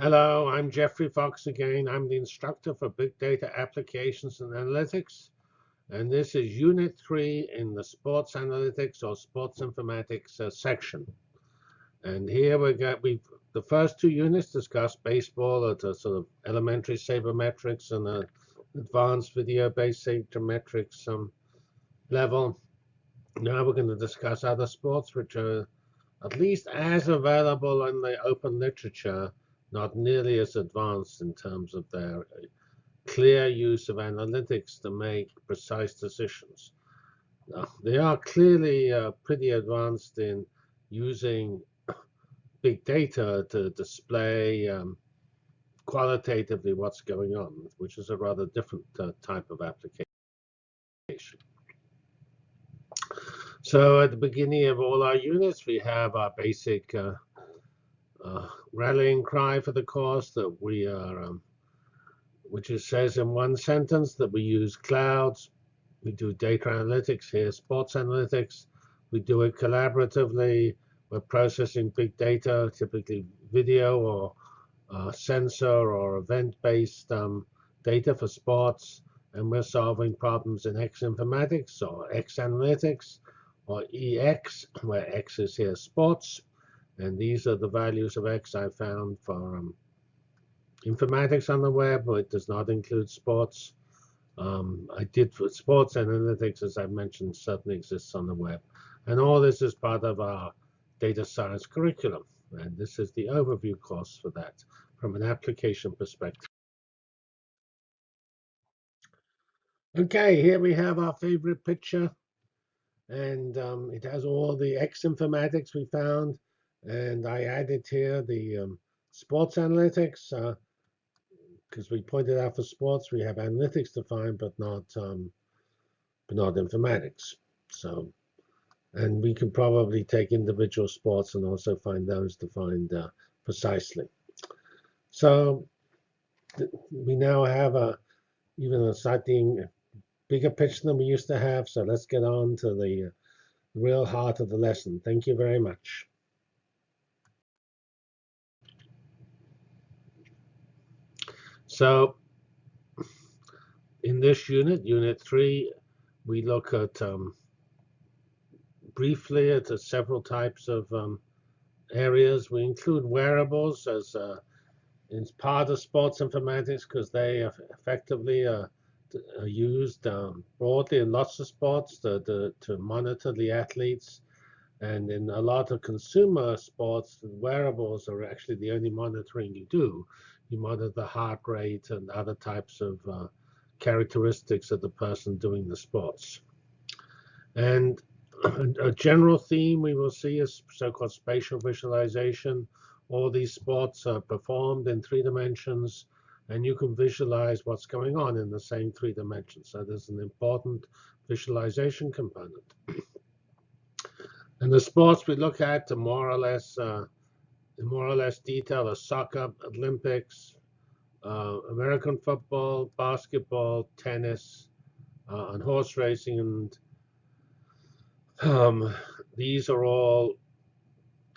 Hello, I'm Geoffrey Fox again. I'm the instructor for Big Data Applications and Analytics. And this is Unit 3 in the Sports Analytics or Sports Informatics uh, section. And here we got we the first two units discuss baseball at a sort of elementary sabermetrics and a advanced video-based sabermetrics um, level. Now we're going to discuss other sports which are at least as available in the open literature not nearly as advanced in terms of their uh, clear use of analytics to make precise decisions. Now, they are clearly uh, pretty advanced in using big data to display um, qualitatively what's going on, which is a rather different uh, type of application. So at the beginning of all our units, we have our basic uh, uh, rallying cry for the course that we are, um, which it says in one sentence that we use clouds, we do data analytics here, sports analytics, we do it collaboratively, we're processing big data, typically video or uh, sensor or event-based um, data for sports, and we're solving problems in X informatics or X analytics or EX, where X is here sports, and these are the values of x I found for um, informatics on the web, but it does not include sports. Um, I did for sports analytics, as I mentioned, certainly exists on the web. And all this is part of our data science curriculum. And this is the overview course for that from an application perspective. OK, here we have our favorite picture. And um, it has all the X informatics we found. And I added here the um, sports analytics because uh, we pointed out for sports we have analytics defined, but not um, but not informatics. So, and we can probably take individual sports and also find those defined uh, precisely. So we now have a even a slightly bigger picture than we used to have. So let's get on to the real heart of the lesson. Thank you very much. So in this unit, unit three, we look at um, briefly at several types of um, areas. We include wearables as uh, in part of sports informatics because they effectively are, are used um, broadly in lots of sports to, to, to, monitor the athletes. And in a lot of consumer sports, wearables are actually the only monitoring you do you monitor the heart rate and other types of uh, characteristics of the person doing the sports. And a general theme we will see is so-called spatial visualization. All these sports are performed in three dimensions, and you can visualize what's going on in the same three dimensions. So there's an important visualization component. and the sports we look at to more or less uh, more or less detail are soccer, Olympics, uh, American football, basketball, tennis, uh, and horse racing. And um, these are all,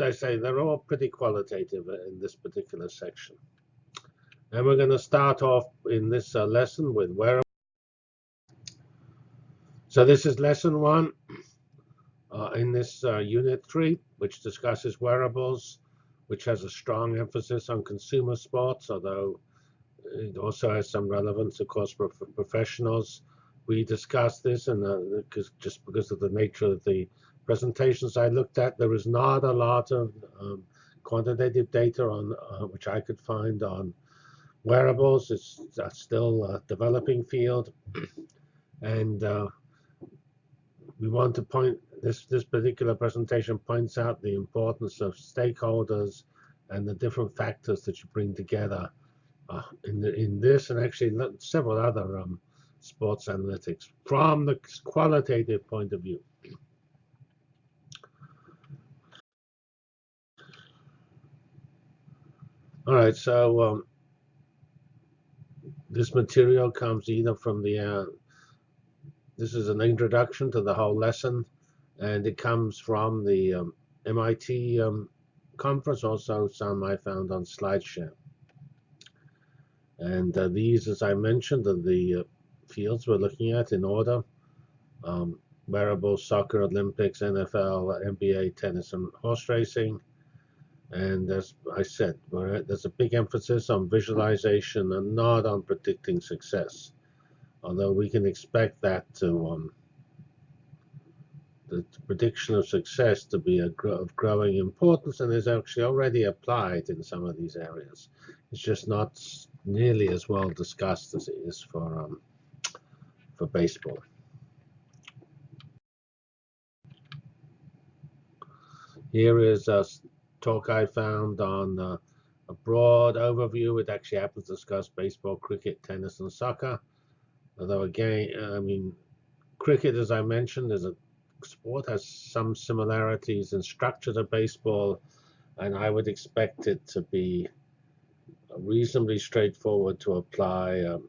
I say, they're all pretty qualitative in this particular section. And we're going to start off in this uh, lesson with wearables. So this is lesson one uh, in this uh, unit three, which discusses wearables which has a strong emphasis on consumer sports, although it also has some relevance, of course, for, professionals. We discussed this, and because just because of the nature of the presentations I looked at, there is not a lot of um, quantitative data on uh, which I could find on wearables. It's still a developing field, and uh, we want to point this this particular presentation points out the importance of stakeholders and the different factors that you bring together uh, in the, in this and actually several other um, sports analytics from the qualitative point of view. All right, so um, this material comes either from the, uh, this is an introduction to the whole lesson, and it comes from the um, MIT um, conference, also some I found on SlideShare. And uh, these, as I mentioned, are the uh, fields we're looking at in order. Um, wearables, soccer, Olympics, NFL, NBA, tennis, and horse racing. And as I said, there's a big emphasis on visualization and not on predicting success. Although we can expect that to um, the prediction of success to be of growing importance and is actually already applied in some of these areas. It's just not nearly as well discussed as it is for um, for baseball. Here is a talk I found on uh, a broad overview. It actually happens to discuss baseball, cricket, tennis, and soccer. Although again, I mean, cricket, as I mentioned, is a sport has some similarities in structure to baseball, and I would expect it to be reasonably straightforward to apply um,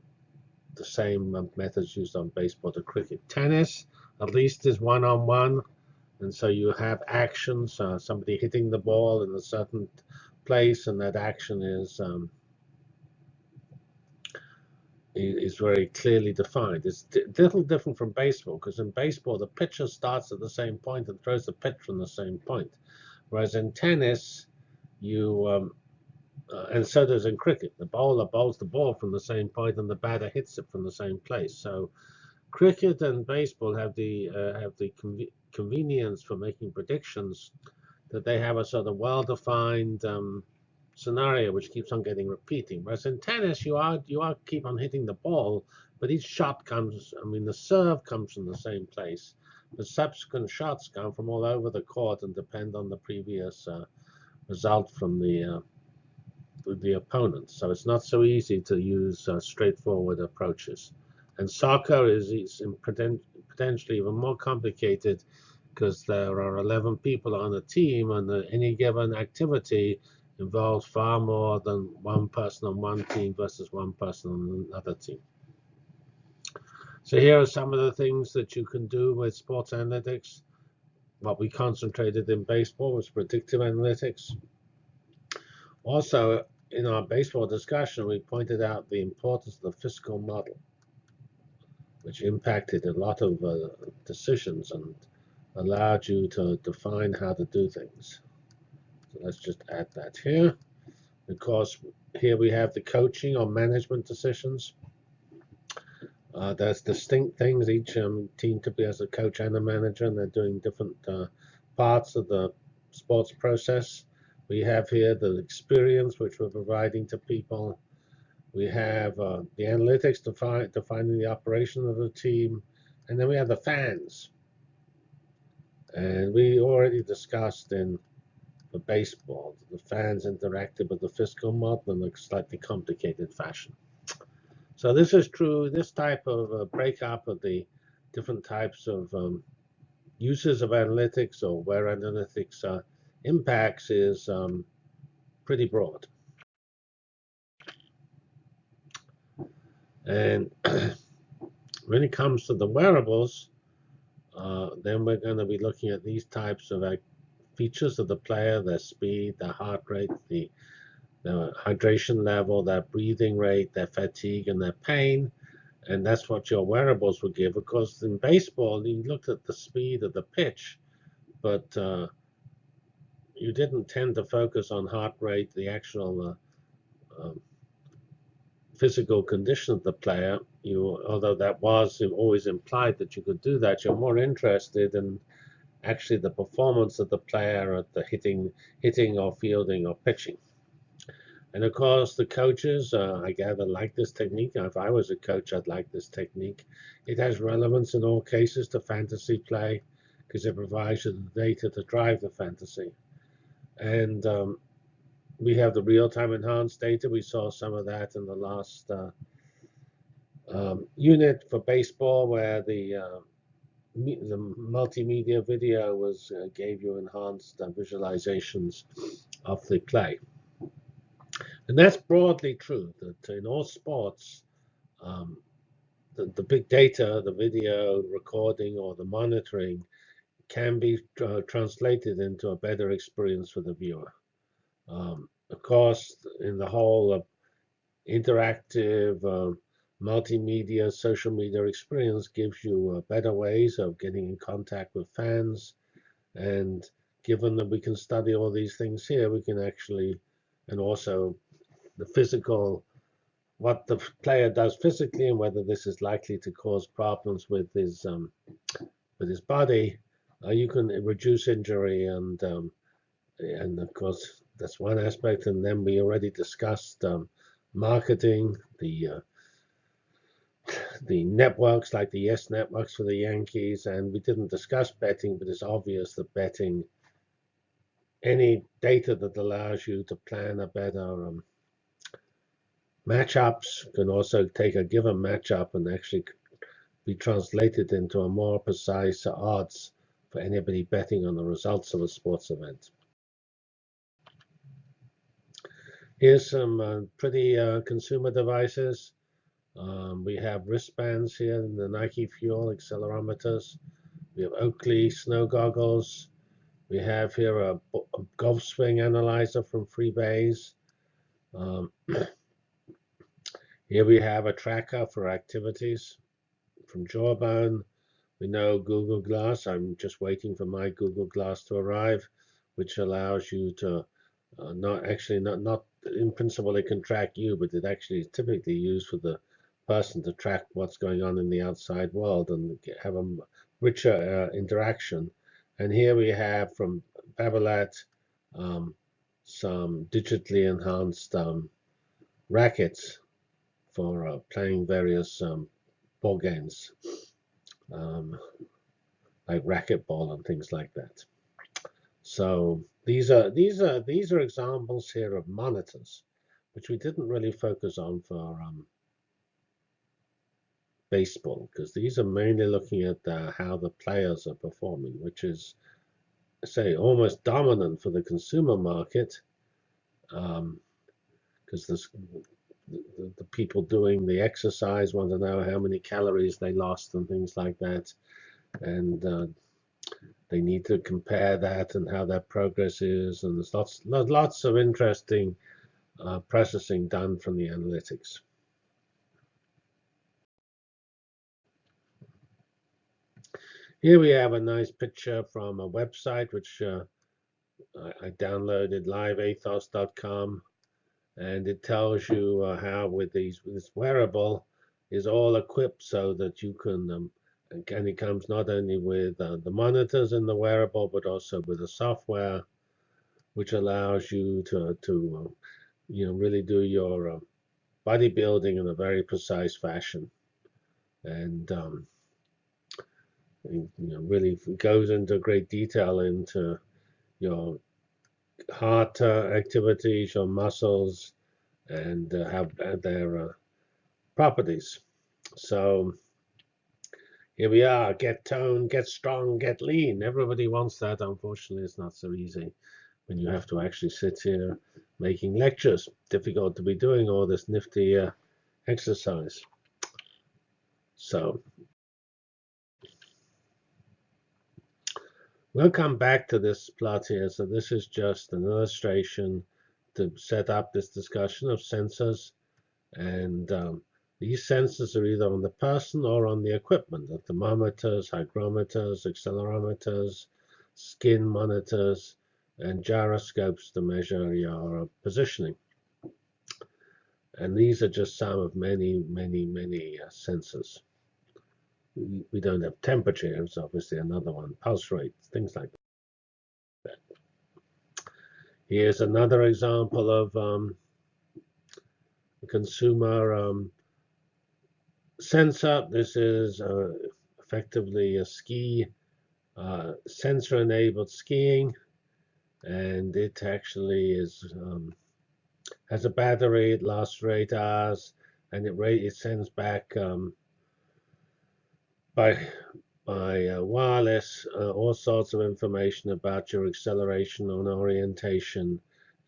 the same methods used on baseball to cricket. Tennis, at least, is one-on-one, and so you have actions, uh, somebody hitting the ball in a certain place, and that action is um, is very clearly defined. It's a little different from baseball because in baseball the pitcher starts at the same point and throws the pitch from the same point, whereas in tennis you um, uh, and so does in cricket. The bowler bowls the ball from the same point and the batter hits it from the same place. So cricket and baseball have the uh, have the conv convenience for making predictions that they have a sort of well-defined um, scenario which keeps on getting repeating. Whereas in tennis, you are you are keep on hitting the ball, but each shot comes. I mean, the serve comes from the same place. The subsequent shots come from all over the court and depend on the previous uh, result from the uh, the opponent. So it's not so easy to use uh, straightforward approaches. And soccer is, is potentially even more complicated because there are 11 people on a team and any given activity involves far more than one person on one team versus one person on another team. So here are some of the things that you can do with sports analytics. What we concentrated in baseball was predictive analytics. Also, in our baseball discussion, we pointed out the importance of the fiscal model, which impacted a lot of uh, decisions and allowed you to define how to do things. So let's just add that here. Because here we have the coaching or management decisions. Uh, there's distinct things. Each um, team to be as a coach and a manager, and they're doing different uh, parts of the sports process. We have here the experience which we're providing to people. We have uh, the analytics defi defining the operation of the team. And then we have the fans. And we already discussed in the baseball, the fans interacted with the fiscal model in a slightly complicated fashion. So this is true, this type of uh, breakup of the different types of um, uses of analytics or where analytics uh, impacts is um, pretty broad. And when it comes to the wearables, uh, then we're going to be looking at these types of features of the player, their speed, their heart rate, the, the hydration level, their breathing rate, their fatigue, and their pain. And that's what your wearables will give. Of course, in baseball, you looked at the speed of the pitch, but uh, you didn't tend to focus on heart rate, the actual uh, um, physical condition of the player. You, although that was always implied that you could do that, you're more interested in actually the performance of the player at the hitting, hitting or fielding or pitching. And of course, the coaches, uh, I gather, like this technique. If I was a coach, I'd like this technique. It has relevance in all cases to fantasy play because it provides you the data to drive the fantasy. And um, we have the real-time enhanced data. We saw some of that in the last uh, um, unit for baseball, where the uh, the multimedia video was uh, gave you enhanced uh, visualizations of the play. And that's broadly true that in all sports, um, the, the big data, the video recording or the monitoring can be uh, translated into a better experience for the viewer. Um, of course, in the whole interactive uh, multimedia social media experience gives you uh, better ways of getting in contact with fans. And given that we can study all these things here, we can actually, and also the physical, what the player does physically and whether this is likely to cause problems with his um, with his body, uh, you can reduce injury and um, and of course that's one aspect. And then we already discussed um, marketing, the uh, the networks like the Yes networks for the Yankees, and we didn't discuss betting, but it's obvious that betting, any data that allows you to plan a better um, matchups can also take a given matchup and actually be translated into a more precise odds for anybody betting on the results of a sports event. Here's some uh, pretty uh, consumer devices. Um, we have wristbands here in the Nike Fuel accelerometers. We have Oakley snow goggles. We have here a, a golf swing analyzer from Freebase. Um, here we have a tracker for activities from Jawbone. We know Google Glass. I'm just waiting for my Google Glass to arrive, which allows you to uh, not actually not not in principle it can track you, but it actually is typically used for the person to track what's going on in the outside world and have a richer uh, interaction. And here we have from Babolat um, some digitally enhanced um, rackets for uh, playing various um, ball games, um, like racquetball and things like that. So these are these are these are examples here of monitors, which we didn't really focus on for um, baseball because these are mainly looking at uh, how the players are performing, which is, say, almost dominant for the consumer market because um, the, the people doing the exercise want to know how many calories they lost and things like that. And uh, they need to compare that and how their progress is. And there's lots, lots of interesting uh, processing done from the analytics. Here we have a nice picture from a website which uh, I, I, downloaded liveathos.com and it tells you uh, how with these with this wearable is all equipped so that you can um, and it comes not only with uh, the monitors in the wearable but also with the software which allows you to to uh, you know really do your uh, bodybuilding in a very precise fashion. And um, you know, really goes into great detail into your heart uh, activities, your muscles, and uh, have their uh, properties. So here we are, get toned, get strong, get lean. Everybody wants that. Unfortunately, it's not so easy when you have to actually sit here making lectures. Difficult to be doing all this nifty uh, exercise. So We'll come back to this plot here. So this is just an illustration to set up this discussion of sensors. And um, these sensors are either on the person or on the equipment, the thermometers, hygrometers, accelerometers, skin monitors, and gyroscopes to measure your positioning. And these are just some of many, many, many uh, sensors we don't have temperature. It's obviously another one. Pulse rate, things like that. Here's another example of um, a consumer um, sensor. This is uh, effectively a ski uh, sensor-enabled skiing, and it actually is um, has a battery. It lasts for eight hours, and it it sends back um, by by uh, wireless uh, all sorts of information about your acceleration and orientation.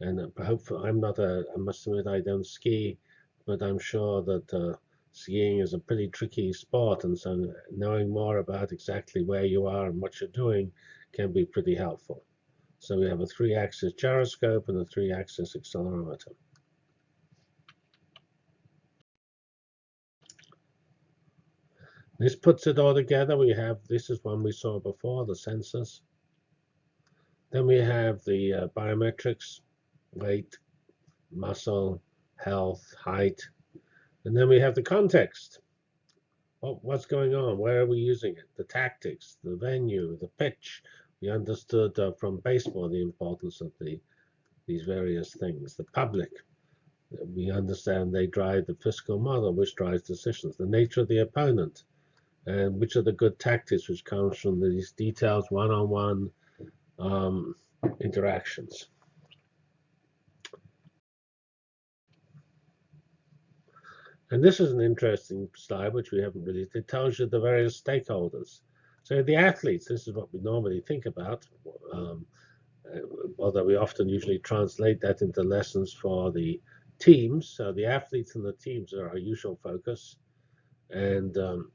And uh, hopefully, I'm not a, I must admit, I don't ski, but I'm sure that uh, skiing is a pretty tricky sport. And so knowing more about exactly where you are and what you're doing can be pretty helpful. So we have a three-axis gyroscope and a three-axis accelerometer. This puts it all together. We have, this is one we saw before, the sensors. Then we have the uh, biometrics, weight, muscle, health, height. And then we have the context. What, what's going on? Where are we using it? The tactics, the venue, the pitch. We understood uh, from baseball the importance of the these various things. The public, we understand they drive the fiscal model, which drives decisions. The nature of the opponent, and which are the good tactics, which comes from these details, one-on-one um, interactions. And this is an interesting slide, which we haven't really, it tells you the various stakeholders. So the athletes, this is what we normally think about, um, uh, although we often usually translate that into lessons for the teams. So the athletes and the teams are our usual focus. And um,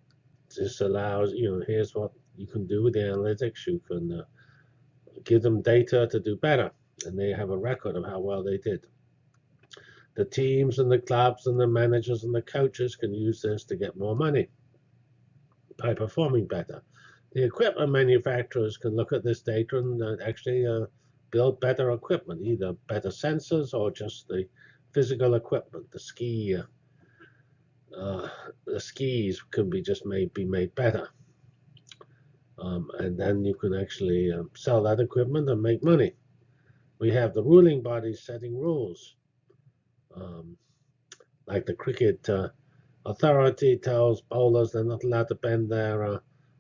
this allows, you know, here's what you can do with the analytics. You can uh, give them data to do better, and they have a record of how well they did. The teams and the clubs and the managers and the coaches can use this to get more money by performing better. The equipment manufacturers can look at this data and uh, actually uh, build better equipment, either better sensors or just the physical equipment. The ski, uh, the skis can be just made be made better, um, and then you can actually um, sell that equipment and make money. We have the ruling bodies setting rules um, like the cricket uh, authority tells bowlers they're not allowed to bend their uh,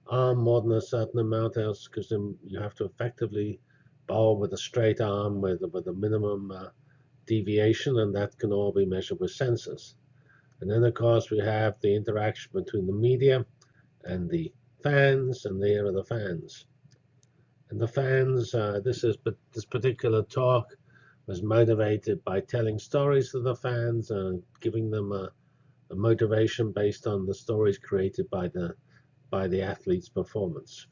arm more than a certain amount else because you have to effectively bowl with a straight arm with, with a minimum uh, deviation and that can all be measured with sensors. And then of course we have the interaction between the media and the fans and there are the fans. And the fans, uh, this is this particular talk was motivated by telling stories to the fans and giving them a, a, motivation based on the stories created by the by the athlete's performance.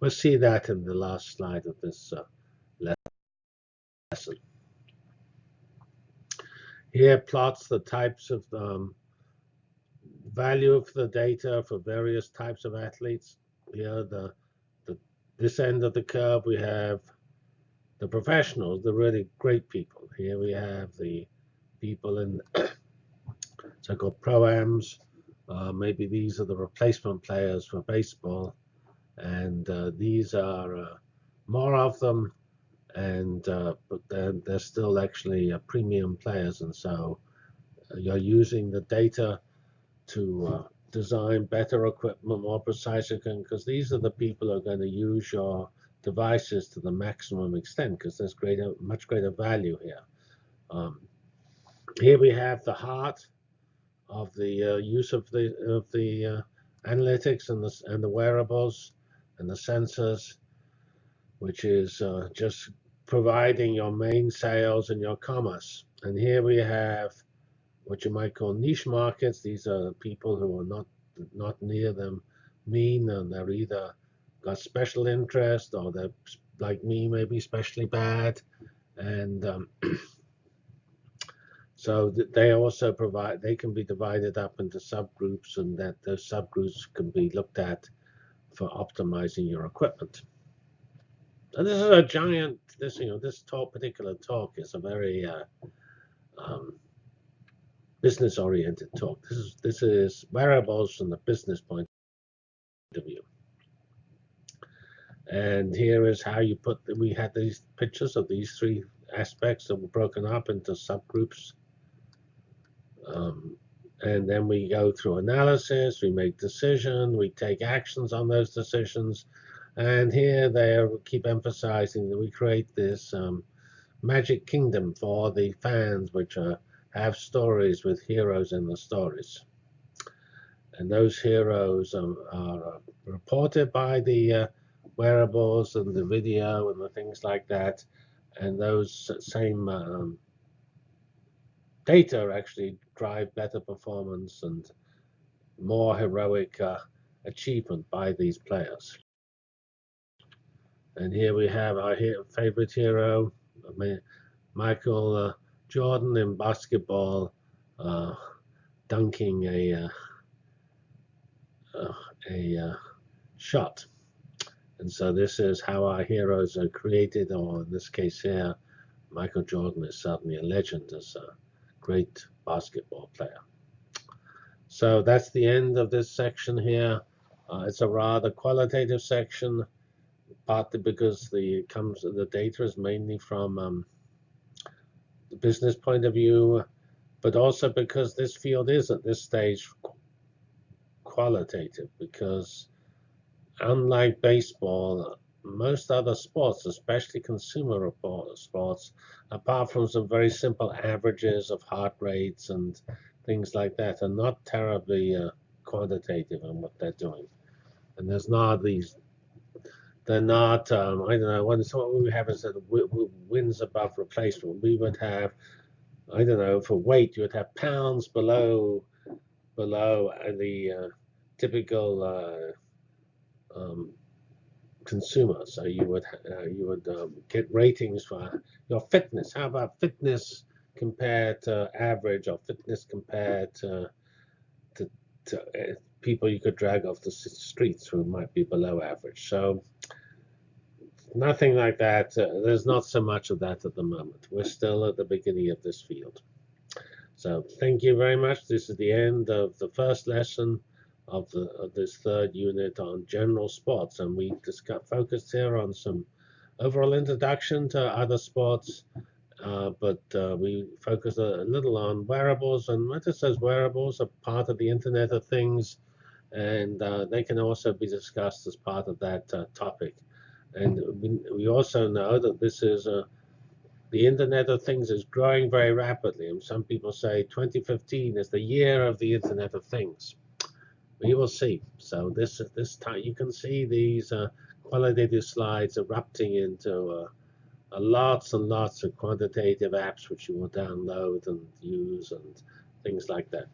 We'll see that in the last slide of this uh, lesson. Here plots the types of um, value of the data for various types of athletes. Here, the, the this end of the curve, we have the professionals, the really great people. Here we have the people in so-called pro-ams. Uh, maybe these are the replacement players for baseball. And uh, these are uh, more of them, and uh, but they're, they're still actually uh, premium players. And so uh, you're using the data to design better equipment, more precise equipment because these are the people who are going to use your devices to the maximum extent because there's greater, much greater value here. Um, here we have the heart of the uh, use of the of the uh, analytics and the and the wearables and the sensors, which is uh, just providing your main sales and your commerce. And here we have what you might call niche markets. These are people who are not not near them mean, and they're either got special interest or they're like me maybe especially bad and um, so they also provide they can be divided up into subgroups and that those subgroups can be looked at for optimizing your equipment so this is a giant this you know this talk particular talk is a very uh, um, business oriented talk this is this is wearables from the business point of view and here is how you put, we had these pictures of these three aspects that were broken up into subgroups. Um, and then we go through analysis, we make decision, we take actions on those decisions. And here they keep emphasizing that we create this um, magic kingdom for the fans, which are, have stories with heroes in the stories. And those heroes um, are reported by the uh, wearables and the video and the things like that. And those same um, data actually drive better performance and more heroic uh, achievement by these players. And here we have our favorite hero, Michael uh, Jordan in basketball, uh, dunking a uh, uh, a uh, shot. And so this is how our heroes are created, or in this case here, Michael Jordan is certainly a legend as a great basketball player. So that's the end of this section here. Uh, it's a rather qualitative section, partly because the comes the data is mainly from um, the business point of view, but also because this field is at this stage qualitative. Because unlike baseball, most other sports, especially consumer sports, apart from some very simple averages of heart rates and things like that, are not terribly uh, quantitative in what they're doing. And there's not these, they're not, um, I don't know, what, what we have is that wins above replacement. We would have, I don't know, for weight, you would have pounds below below the uh, typical uh, um, consumer. So you would uh, you would um, get ratings for your fitness. How about fitness compared to average, or fitness compared to to, to uh, people you could drag off the streets who might be below average. So nothing like that. Uh, there's not so much of that at the moment. We're still at the beginning of this field. So thank you very much. This is the end of the first lesson of, the, of this third unit on general sports. And we discuss, focused here on some overall introduction to other sports, uh, but uh, we focused a, little on wearables. And what it says wearables are part of the Internet of Things, and uh, they can also be discussed as part of that uh, topic. And we, also know that this is a the Internet of Things is growing very rapidly, and some people say 2015 is the year of the Internet of Things we will see. So this this time you can see these uh, qualitative slides erupting into uh, uh, lots and lots of quantitative apps which you will download and use and things like that.